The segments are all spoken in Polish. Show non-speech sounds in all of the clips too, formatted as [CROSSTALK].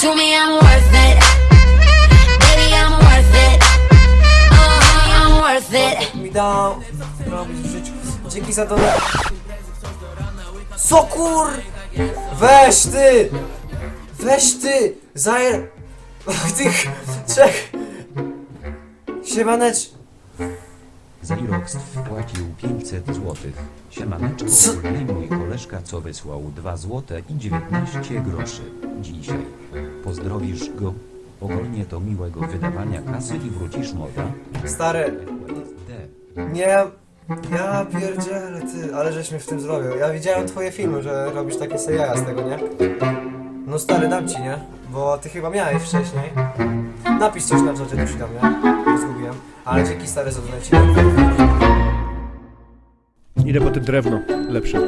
To me, I'm worth it. Baby, I'm worth it. Uh-huh, I'm worth it. Mi dał. Dzięki za to. Co kur? Weź ty! Weź ty! Zajer... [LAUGHS] Tych... Czek... Siemanecz... Xerox wpłacił 500 złotych. Siemaneczko, ogólnie mój koleżka co wysłał 2 złote i 19 groszy. Dzisiaj. Pozdrowisz go? Ogólnie to miłego wydawania kasy i wrócisz moda. Stary... Nie... Ja pierdzielę ty, ale żeś mnie w tym zrobił. Ja widziałem twoje filmy, że robisz takie sobie jaja z tego, nie? No stary, dam ci, nie? Bo ty chyba miałeś wcześniej. Napisz coś na czacie, to ci dam, nie? Bo Zgubiłem. Ale dzięki stary za. Idę po tym drewno. Lepsze.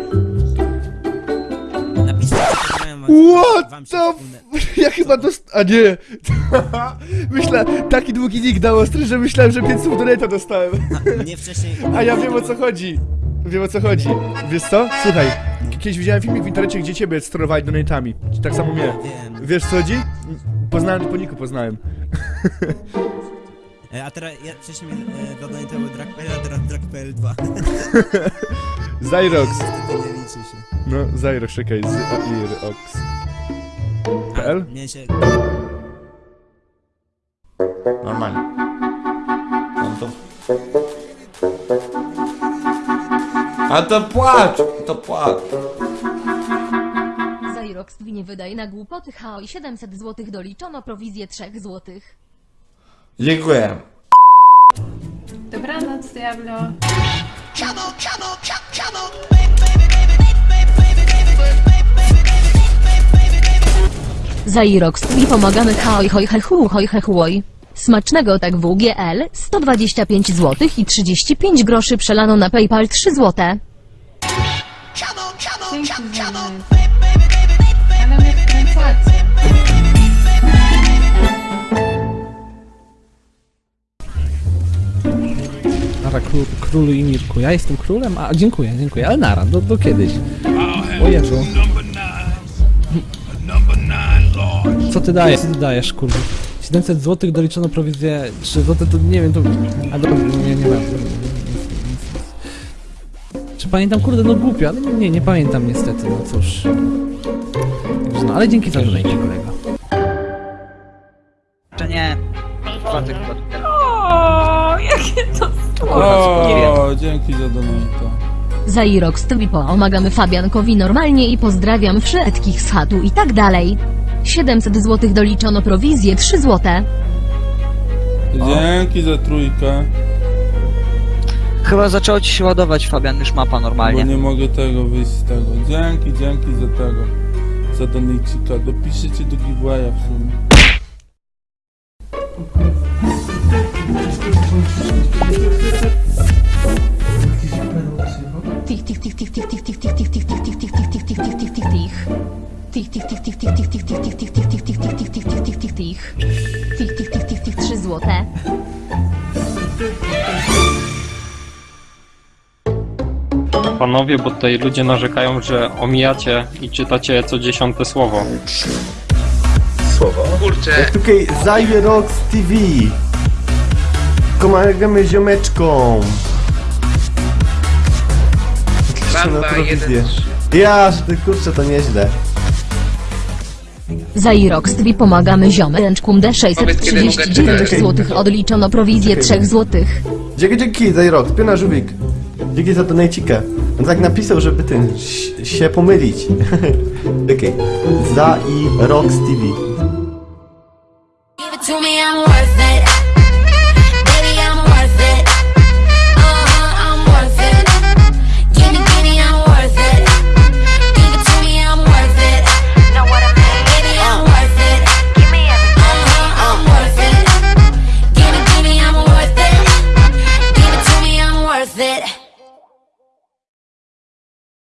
Napiszcie, wam- What się the wspólne- f... [LAUGHS] Ja chyba dost... A nie! [LAUGHS] Myślę, taki długi nick dał ostry, że myślałem, że 5 słów donata dostałem. A, Mnie wcześniej... [LAUGHS] A ja wiem o co chodzi. Wiem o co chodzi. Wiesz co? Słuchaj, kiedyś widziałem filmik w internecie, gdzie ciebie sterowali donatami. Tak samo mnie. Wiem. Wiesz co chodzi? Poznałem po niku, poznałem. E, A teraz ja wcześniej e, dodajtowy Drag.pl, a teraz Drag.pl 2. [LAUGHS] Zyrox. [LAUGHS] Niestety nie liczy się. No, Zyrox, czekaj. Zyrox. A, PL? Mnie się... Normalnie. No to... A to płacz! To płacz! Zairox nie wydaje na głupoty HO i 700 zł doliczono prowizję 3 zł. Dziękuję. Dobranoc, Diablo. Zairox i pomagamy HO hoj hechu hoj hechuoj. Smacznego tak WGL 125 zł i 35 groszy przelano na PayPal 3 zł. Dzięki za. Ale mnie wkręcacie. Król, królu i Mirku. Ja jestem królem? A dziękuję, dziękuję, ale nara, do, do kiedyś. O Jezu. Co ty dajesz? Co ty dajesz, kurde? 700 zł doliczono prowizję 3 zł, to nie wiem, to... A do... nie, nie mam. Czy pamiętam? Kurde, no głupio, ale nie, nie pamiętam niestety, no cóż. Także no, ale dzięki za donate, kolego. Dzięki za donata. Zairox i pomagamy Fabiankowi normalnie i pozdrawiam wszystkich z chatu i tak dalej. 700 zł doliczono prowizję 3 zł. Dzięki za trójkę. Chyba zaczęło ci się ładować, Fabian, już mapa Bo normalnie. nie mogę tego wyjść z tego. Dzięki, dzięki za tego. Za donajcika. Dopiszcie do giveawaya w sumie. Tych, tych, tych, tych, tych, tych, tych, tych, tych, tych, tych, tych, tych, tych, tych, tych, tych, tych, tych. Tych, tych, tych, tych, tych, 3 złote. Panowie, bo tutaj ludzie narzekają, że omijacie i czytacie co dziesiąte słowo. Tutaj Zyrox TV. Pomagamy ziomeczkom. Banda na prowizję. Ja, że ty kurczę, to nieźle. Zairox i pomagamy ziomeczkom D639 zł odliczono prowizję 3 zł. Dzięki, dzięki, Zyrox, piona żółwik. Dzięki za donajcika. On tak napisał, żeby ten się pomylić. [LAUGHS] Okej. Okay. Zyrox TV.